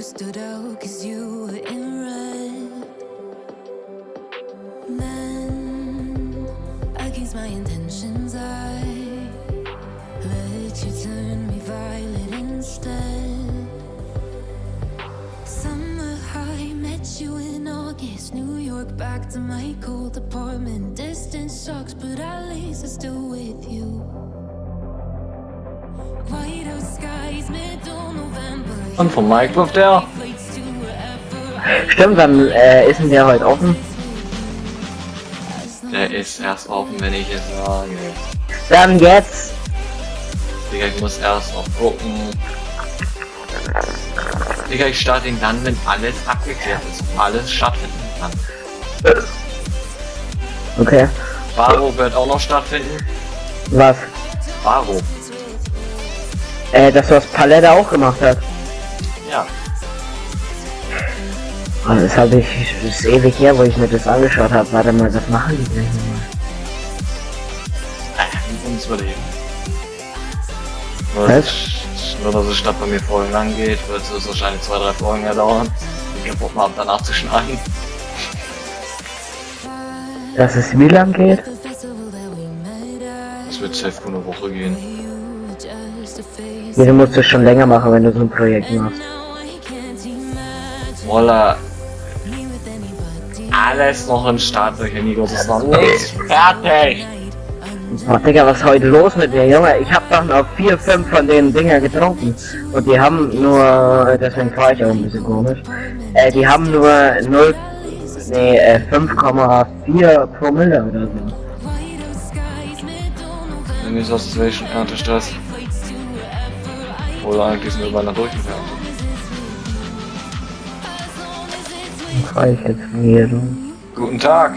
You stood out cause you were in red. Then, against my intentions, I let you turn me violet instead. Summer high, met you in August. New York, back to my cold apartment. Distance sucks, but at least I'm still Und von Minecraft der? Stimmt, wann äh, ist denn der heute offen? Der ist erst offen, wenn ich es sage. Dann jetzt. Digga, ich muss erst noch gucken. Digga, ich starte ihn dann, wenn alles abgeklärt ist. Alles stattfinden kann. Okay. Baro wird auch noch stattfinden. Was? Baro. Äh, das was Palette auch gemacht hat. Oh, das habe ich, das ist ewig her, wo ich mir das angeschaut habe. Warte mal, das machen die gleich nochmal. Uns überleben. Nur, Was? nur, dass es statt bei mir Folgen lang geht, wird es wahrscheinlich zwei, drei Folgen mehr dauern. Ich hab Bock mal danach zu schneiden. Dass es wie lang geht? Es wird safe eine Woche gehen. Ja, du musst es schon länger machen, wenn du so ein Projekt machst. Voila. Alles noch in Startlöchern, Nico. Das ist noch nichts fertig. Oh, Digga, was ist heute los mit dir, Junge? Ich hab doch noch vier, fünf von den Dinger getrunken. Und die haben nur, deswegen war ich auch ein bisschen komisch. Äh, die haben nur 0, nee, äh, 5,4 Promille oder so. Wenn ich aus welchen Erntestress. Oder eigentlich sind wir beinahe durchgegangen. Ich wieder. Guten Tag.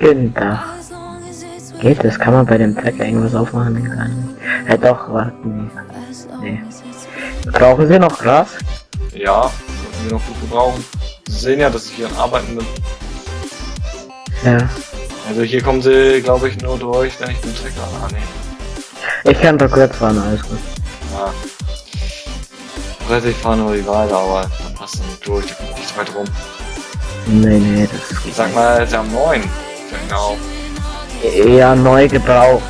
Guten Tag. Geht das? Kann man bei dem Pack irgendwas aufmachen? Gar nicht. Ja doch, warten. Nee. nee. Brauchen Sie noch Gras? Ja, können wir noch gut gebrauchen. Sie sehen ja, dass ich hier Arbeiten bin. Ja. Also hier kommen sie, glaube ich, nur durch, wenn ich den Trecker annehme. Ich kann doch kurz fahren, alles gut. Ja. Rette ich fahre nur die Weide, aber dann passt dann nicht durch, da kommt nicht weit rum. Nee, nee, das Ich sag mal, ist ja neun. Genau. eher neu gebraucht.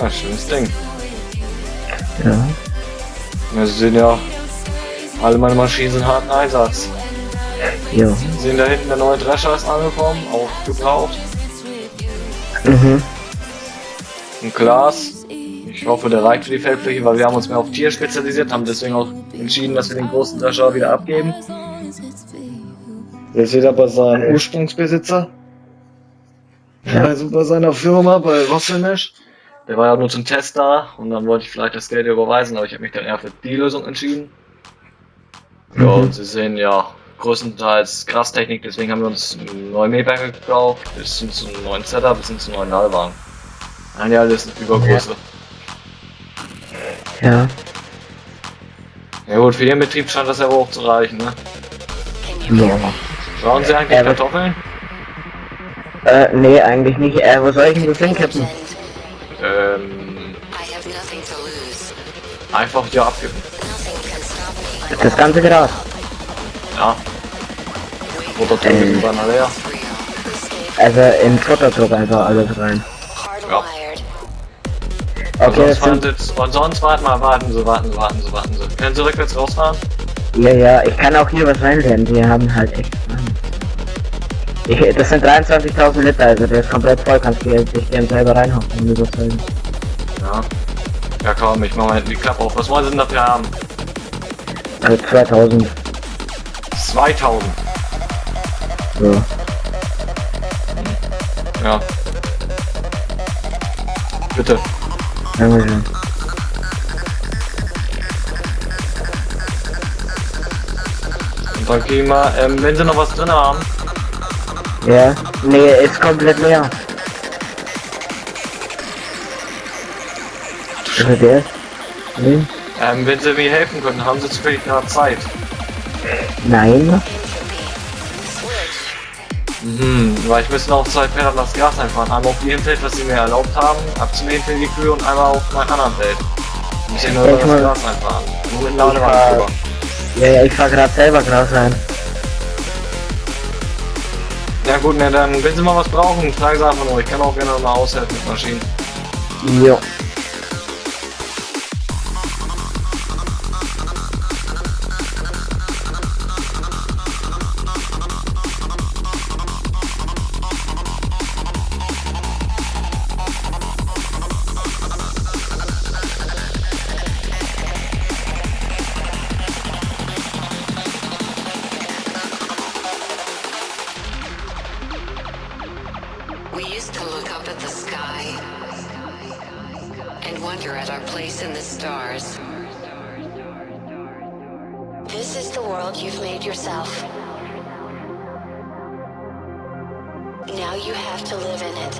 Ja, schönes Ding. Ja. Ja, Sie sehen ja, alle meine Maschinen sind harten Einsatz. Jo. Sie sehen da hinten, der neue Drescher ist angekommen, auch gebraucht. Mhm. Ein Glas. Ich hoffe, der reicht für die Feldfläche, weil wir haben uns mehr auf Tier spezialisiert, haben deswegen auch entschieden, dass wir den großen Drescher wieder abgeben. Jetzt wieder bei seinem Ursprungsbesitzer. Ja. Also bei seiner Firma, bei Rosselmesh. Der war ja nur zum Test da und dann wollte ich vielleicht das Geld überweisen, aber ich habe mich dann eher für die Lösung entschieden. Ja, Mhm. und Sie sehen ja größtenteils Grastechnik, deswegen haben wir uns neue Mähberge gekauft, bis hin zum neuen Setup, bis hin zum neuen Ladewaren. Nein, ja, alles Übergröße. Ja. Ja gut, für Ihren Betrieb scheint das ja auch zu reichen, ne? Ja. Brauchen Sie eigentlich Ja, aber- Kartoffeln? Äh, nee, eigentlich nicht. Äh, wo soll ich denn das hinkippen? Ähm, einfach hier me. Das ganze Gras. Ja. Rotation ist dann leer. Escape Also in Futtertruck einfach alles rein. hardwired. Okay, sonst sind, Sie jetzt, und sonst warten mal, warten Sie, warten Sie, warten Sie, warten Sie. Können Sie rückwärts rausfahren? ja, ja, ich kann auch hier was reinlernen. Die haben halt echt. Ich, das sind 23.000 Liter, also der ist komplett voll. Kannst du dich den selber reinhauen, wenn du das willst. Ja. Ja komm, ich mach mal hinten die Klappe auf. Was wollen Sie denn dafür haben? Also 2000. 2000. So. Ja. Bitte. Dankeschön. Und dann kriegen wir, ähm, wenn Sie noch was drin haben, Ja. Nee, ist komplett leer. Also der. Nee. ähm, wenn Sie mir helfen können, haben Sie zufällig gerade Zeit. Nein. Mhm, weil ich müsste noch zwei Felder das Gas einfahren. Einmal auf Ihrem Feld, was Sie mir erlaubt haben, abzunehmen für die Kühe und einmal auf meinem anderen Feld. Ich muss hier nur das ich mein- Gas einfahren. Nur mit Ich Ladewagen drüber. Ja, ja, ich fahr grad selber Gras rein. Ja gut, ne, dann wenn Sie mal was brauchen, fragen Sie einfach nur. Ich kann auch gerne mal aushelfen mit Maschinen. Jo. Stars. This is the world you've made yourself. Now you have to live in it.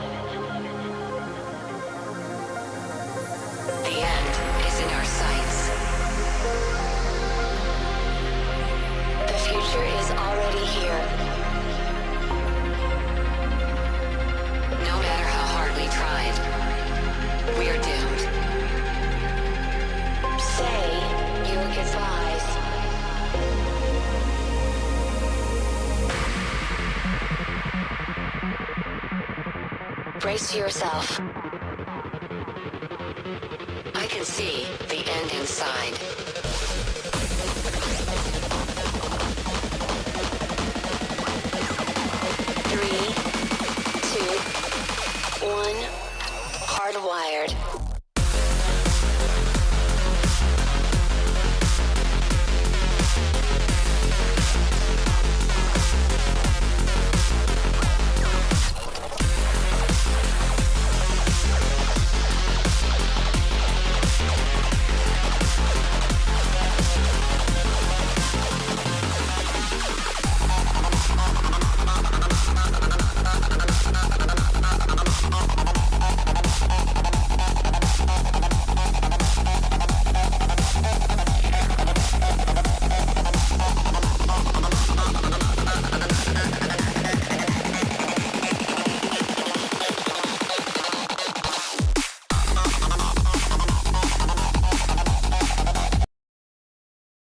The end is in our sights. The future is already here. Brace yourself. I can see the end inside.